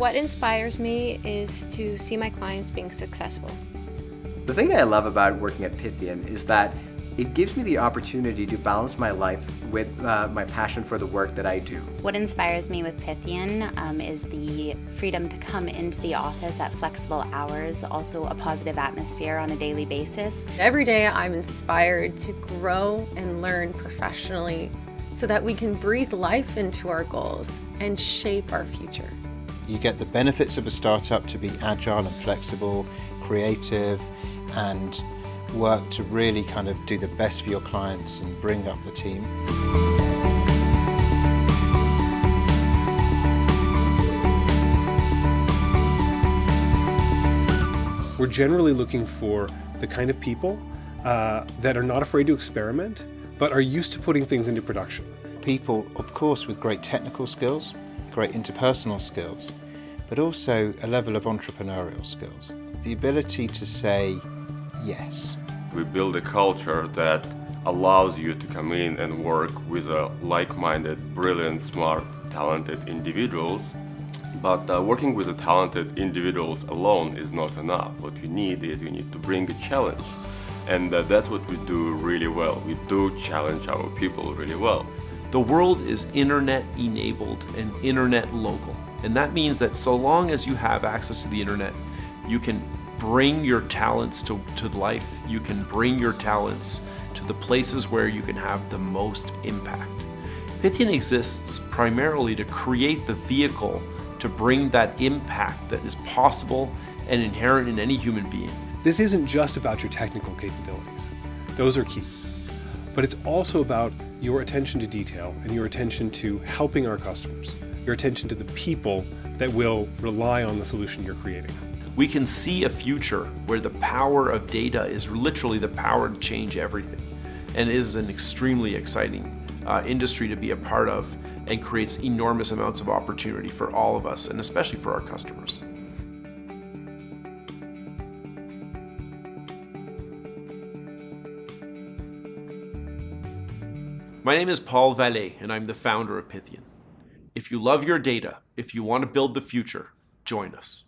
What inspires me is to see my clients being successful. The thing that I love about working at Pythian is that it gives me the opportunity to balance my life with uh, my passion for the work that I do. What inspires me with Pythian um, is the freedom to come into the office at flexible hours, also a positive atmosphere on a daily basis. Every day I'm inspired to grow and learn professionally so that we can breathe life into our goals and shape our future. You get the benefits of a startup to be agile and flexible, creative, and work to really kind of do the best for your clients and bring up the team. We're generally looking for the kind of people uh, that are not afraid to experiment, but are used to putting things into production. People, of course, with great technical skills, great interpersonal skills, but also a level of entrepreneurial skills. The ability to say yes. We build a culture that allows you to come in and work with a like-minded, brilliant, smart, talented individuals. But uh, working with the talented individuals alone is not enough. What you need is you need to bring a challenge. And uh, that's what we do really well. We do challenge our people really well. The world is internet enabled and internet local. And that means that so long as you have access to the internet, you can bring your talents to, to life. You can bring your talents to the places where you can have the most impact. Pythian exists primarily to create the vehicle to bring that impact that is possible and inherent in any human being. This isn't just about your technical capabilities. Those are key. But it's also about your attention to detail and your attention to helping our customers, your attention to the people that will rely on the solution you're creating we can see a future where the power of data is literally the power to change everything. And it is an extremely exciting uh, industry to be a part of and creates enormous amounts of opportunity for all of us and especially for our customers. My name is Paul Vallée and I'm the founder of Pythian. If you love your data, if you want to build the future, join us.